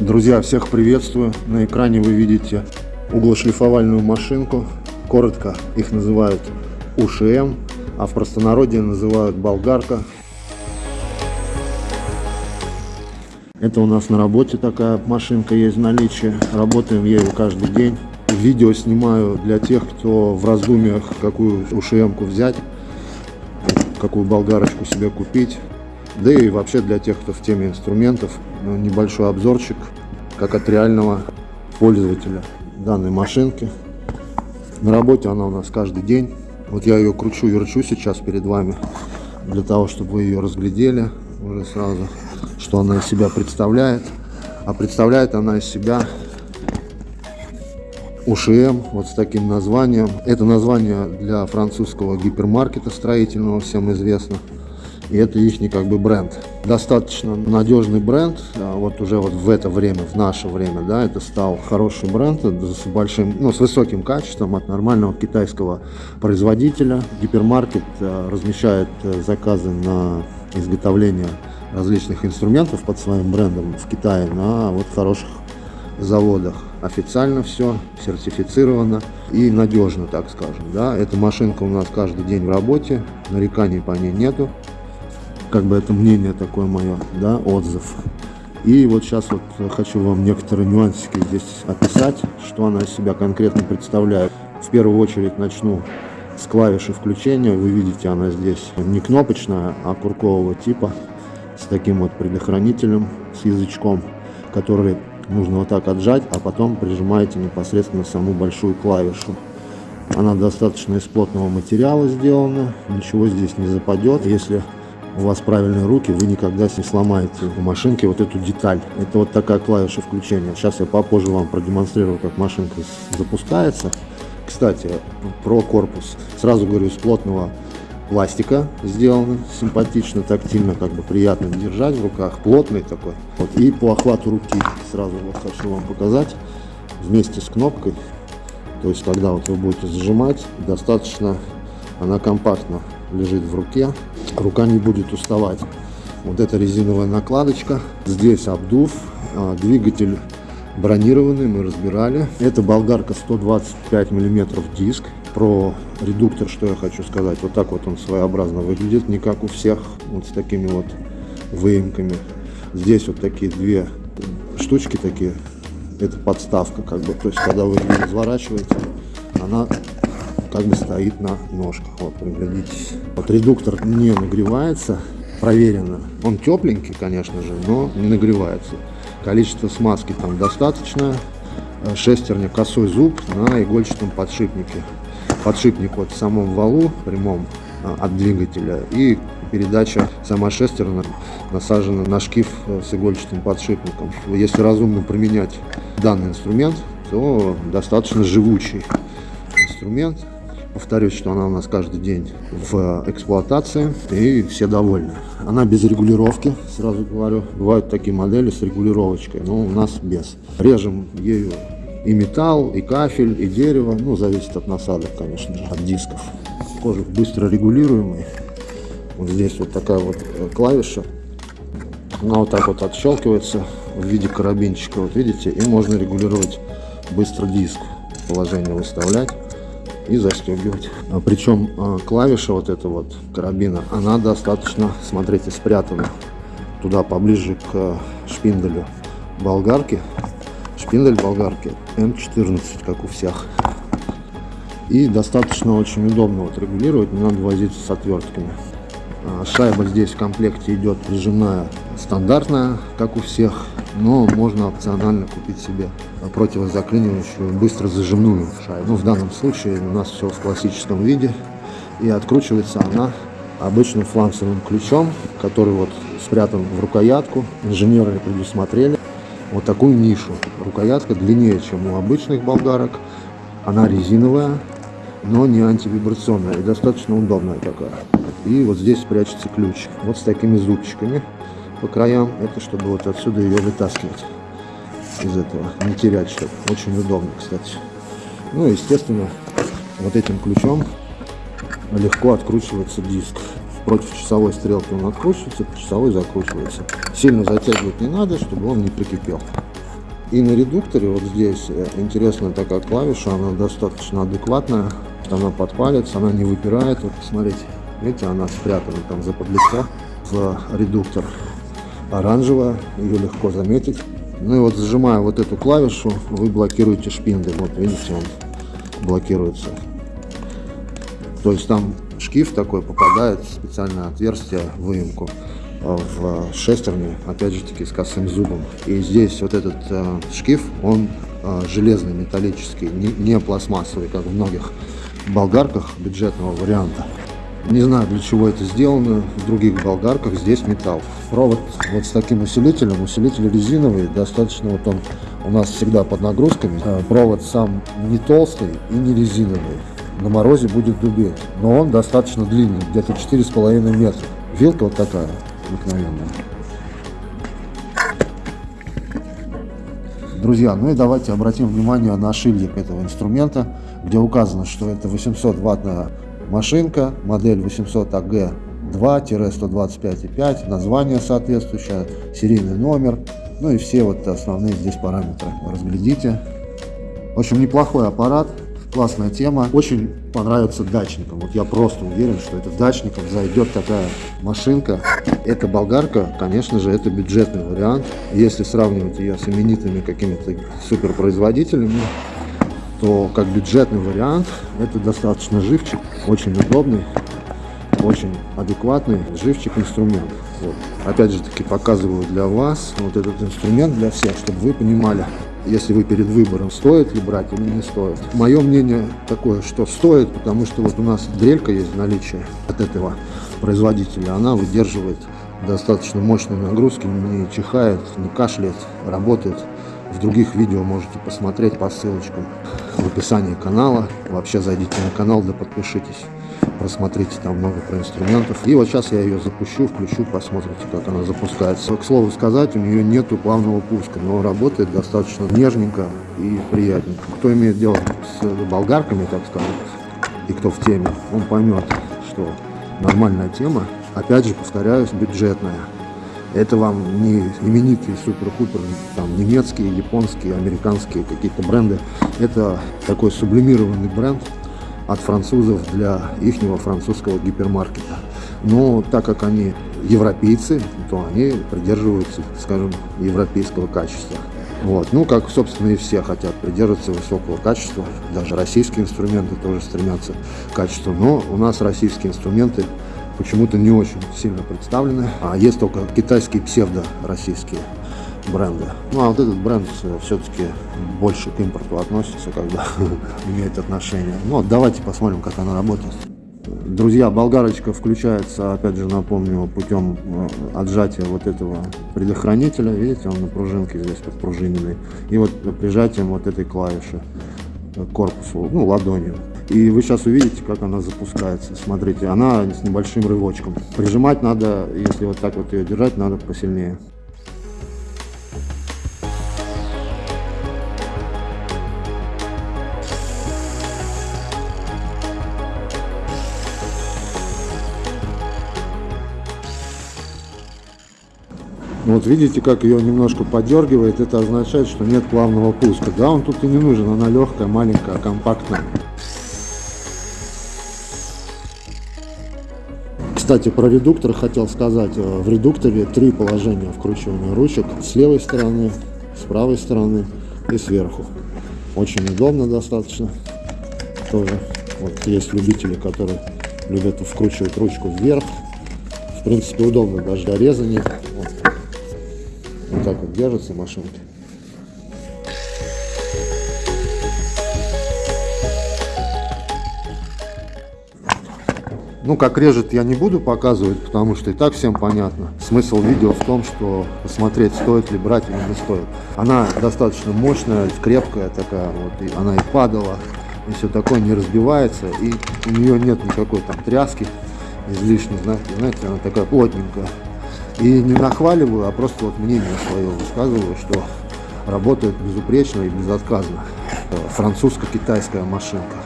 Друзья, всех приветствую. На экране вы видите углошлифовальную машинку. Коротко их называют УШМ, а в простонародье называют болгарка. Это у нас на работе такая машинка есть в наличии. Работаем ею каждый день. Видео снимаю для тех, кто в раздумьях, какую ушм взять, какую болгарочку себе купить. Да и вообще для тех, кто в теме инструментов, ну, небольшой обзорчик, как от реального пользователя данной машинки. На работе она у нас каждый день. Вот я ее кручу, верчу сейчас перед вами, для того, чтобы вы ее разглядели уже сразу, что она из себя представляет. А представляет она из себя УШМ, вот с таким названием. Это название для французского гипермаркета строительного, всем известно и это их как бы бренд. Достаточно надежный бренд, а вот уже вот в это время, в наше время, да, это стал хороший бренд с большим, ну, с высоким качеством от нормального китайского производителя. Гипермаркет а, размещает э, заказы на изготовление различных инструментов под своим брендом в Китае на вот хороших заводах. Официально все, сертифицировано и надежно, так скажем. Да. Эта машинка у нас каждый день в работе, нареканий по ней нету как бы это мнение такое мое, да, отзыв. И вот сейчас вот хочу вам некоторые нюансики здесь описать, что она из себя конкретно представляет. В первую очередь начну с клавиши включения. Вы видите, она здесь не кнопочная, а куркового типа, с таким вот предохранителем, с язычком, который нужно вот так отжать, а потом прижимаете непосредственно саму большую клавишу. Она достаточно из плотного материала сделана, ничего здесь не западет. Если у вас правильные руки, вы никогда не сломаете в машинке вот эту деталь. Это вот такая клавиша включения. Сейчас я попозже вам продемонстрирую, как машинка запускается. Кстати, про корпус. Сразу говорю, из плотного пластика сделано, симпатично, тактильно, как бы приятно держать в руках, плотный такой. Вот. И по охвату руки сразу вот хочу вам показать вместе с кнопкой. То есть, когда вот вы будете зажимать, достаточно она компактно лежит в руке, рука не будет уставать. Вот эта резиновая накладочка, здесь обдув, а, двигатель бронированный, мы разбирали. Это болгарка 125 миллиметров диск. Про редуктор, что я хочу сказать, вот так вот он своеобразно выглядит, не как у всех, вот с такими вот выемками. Здесь вот такие две штучки такие, это подставка как бы, то есть когда вы разворачиваете, она как бы стоит на ножках. Вот, приглядитесь. Вот редуктор не нагревается, проверено. Он тепленький, конечно же, но не нагревается. Количество смазки там достаточно. Э, шестерня косой зуб на игольчатом подшипнике. Подшипник вот в самом валу прямом э, от двигателя и передача сама шестерня насажена на шкив э, с игольчатым подшипником. Если разумно применять данный инструмент, то достаточно живучий инструмент. Повторюсь, что она у нас каждый день в эксплуатации и все довольны. Она без регулировки, сразу говорю. Бывают такие модели с регулировочкой, но у нас без. Режем ею и металл, и кафель, и дерево. Ну, зависит от насадок, конечно же, от дисков. Кожух быстро регулируемый. Вот здесь вот такая вот э, клавиша. Она вот так вот отщелкивается в виде карабинчика, вот видите, и можно регулировать быстро диск, положение выставлять и застегивать. А Причем а, клавиша вот эта вот карабина, она достаточно, смотрите, спрятана туда поближе к шпинделю болгарки. Шпиндель болгарки М14, как у всех. И достаточно очень удобно вот регулировать, не надо возиться с отвертками. А, шайба здесь в комплекте идет прижимная стандартная, как у всех, но можно опционально купить себе противозаклинивающую быстро зажимную шайбу. Ну, в данном случае у нас все в классическом виде, и откручивается она обычным фланцевым ключом, который вот спрятан в рукоятку. Инженеры предусмотрели вот такую нишу. Рукоятка длиннее, чем у обычных болгарок. Она резиновая, но не антивибрационная и достаточно удобная такая. И вот здесь прячется ключ. Вот с такими зубчиками по краям. Это чтобы вот отсюда ее вытаскивать из этого. Не терять что Очень удобно, кстати. Ну, естественно, вот этим ключом легко откручивается диск. против часовой стрелки он откручивается, часовой закручивается. Сильно затягивать не надо, чтобы он не прикипел. И на редукторе вот здесь э, интересная такая клавиша, она достаточно адекватная, она подпалится, она не выпирает. Вот посмотрите, видите, она спрятана там за подлицо в редуктор. Оранжевая, ее легко заметить. Ну и вот зажимая вот эту клавишу, вы блокируете шпинды. Вот видите, он блокируется. То есть там шкив такой попадает в специальное отверстие, выемку э, в шестерне, опять же таки с косым зубом. И здесь вот этот э, шкив, он э, железный, металлический, не, не пластмассовый, как в многих болгарках бюджетного варианта. Не знаю, для чего это сделано. В других болгарках здесь металл. Провод вот с таким усилителем. Усилитель резиновый. Достаточно вот он у нас всегда под нагрузками. Э, провод сам не толстый и не резиновый. На морозе будет дубеть. Но он достаточно длинный. Где-то 4,5 метра. Вилка вот такая обыкновенная. Друзья, ну и давайте обратим внимание на шильдик этого инструмента, где указано, что это 800 ваттная машинка, модель 800 АГ 2-125,5, название соответствующее, серийный номер, ну и все вот основные здесь параметры. Разглядите. В общем, неплохой аппарат, классная тема. Очень понравится дачникам. Вот я просто уверен, что это дачникам зайдет такая машинка. Эта болгарка, конечно же, это бюджетный вариант. Если сравнивать ее с именитыми какими-то суперпроизводителями, то как бюджетный вариант это достаточно живчик, очень удобный, очень адекватный живчик инструмент. Вот. Опять же таки показываю для вас вот этот инструмент для всех, чтобы вы понимали, если вы перед выбором, стоит ли брать или не стоит. Мое мнение такое, что стоит, потому что вот у нас дрелька есть в наличии от этого производителя, она выдерживает достаточно мощные нагрузки, не чихает, не кашляет, работает. В других видео можете посмотреть по ссылочкам в описании канала. Вообще зайдите на канал, да подпишитесь просмотрите там много про инструментов. И вот сейчас я ее запущу, включу, посмотрите, как она запускается. К слову сказать, у нее нету плавного пуска, но работает достаточно нежненько и приятненько. Кто имеет дело с болгарками, так сказать, и кто в теме, он поймет, что нормальная тема, опять же, повторяюсь, бюджетная. Это вам не именитые супер-пупер, там, немецкие, японские, американские какие-то бренды. Это такой сублимированный бренд, от французов для ихнего французского гипермаркета. Но так как они европейцы, то они придерживаются, скажем, европейского качества. Вот. Ну, как, собственно, и все хотят придерживаться высокого качества. Даже российские инструменты тоже стремятся к качеству. Но у нас российские инструменты почему-то не очень сильно представлены. А есть только китайские псевдо-российские бренды. Ну а вот этот бренд э, все-таки больше к импорту относится, когда имеет отношение. Ну вот давайте посмотрим, как она работает. Друзья, болгарочка включается, опять же напомню, путем э, отжатия вот этого предохранителя. Видите, он на пружинке здесь подпружиненный. И вот прижатием вот этой клавиши к корпусу, ну ладонью. И вы сейчас увидите, как она запускается. Смотрите, она с небольшим рывочком. Прижимать надо, если вот так вот ее держать, надо посильнее. Вот видите, как ее немножко подергивает, это означает, что нет плавного пуска. Да, он тут и не нужен, она легкая, маленькая, компактная. Кстати, про редуктор хотел сказать. Э, в редукторе три положения вкручивания ручек. С левой стороны, с правой стороны и сверху. Очень удобно достаточно. Тоже вот есть любители, которые любят вкручивать ручку вверх. В принципе, удобно даже для резания. Вот так вот держится машинка. Ну, как режет, я не буду показывать, потому что и так всем понятно. Смысл видео в том, что посмотреть, стоит ли брать или не стоит. Она достаточно мощная, крепкая такая, вот, и она и падала, и все такое, не разбивается, и у нее нет никакой там тряски излишней, знаете, знаете, она такая плотненькая. И не нахваливаю, а просто вот мнение свое высказываю, что работает безупречно и безотказно. Французско-китайская машинка.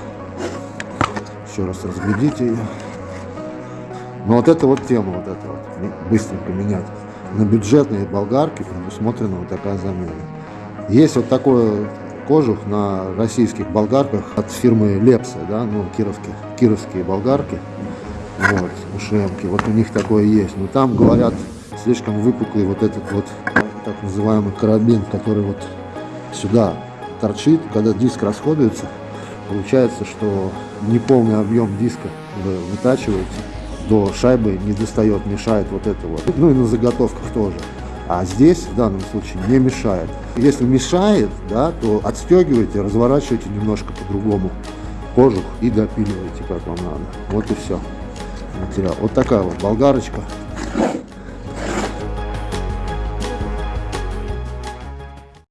Еще раз разглядите ее. Но вот это вот тема, вот это вот, быстренько менять. На бюджетные болгарки предусмотрена вот такая замена. Есть вот такой кожух на российских болгарках от фирмы Лепса, да, ну, кировские, кировские болгарки, вот, ушемки, вот у них такое есть. Но там, говорят, слишком выпуклый вот этот вот так называемый карабин, который вот сюда торчит, когда диск расходуется, получается, что неполный объем диска вы вытачиваете, до шайбы не достает, мешает вот это вот. Ну и на заготовках тоже. А здесь в данном случае не мешает. Если мешает, да, то отстегиваете, разворачиваете немножко по-другому кожух и допиливаете, как вам надо. Вот и все. Материал. Вот такая вот болгарочка.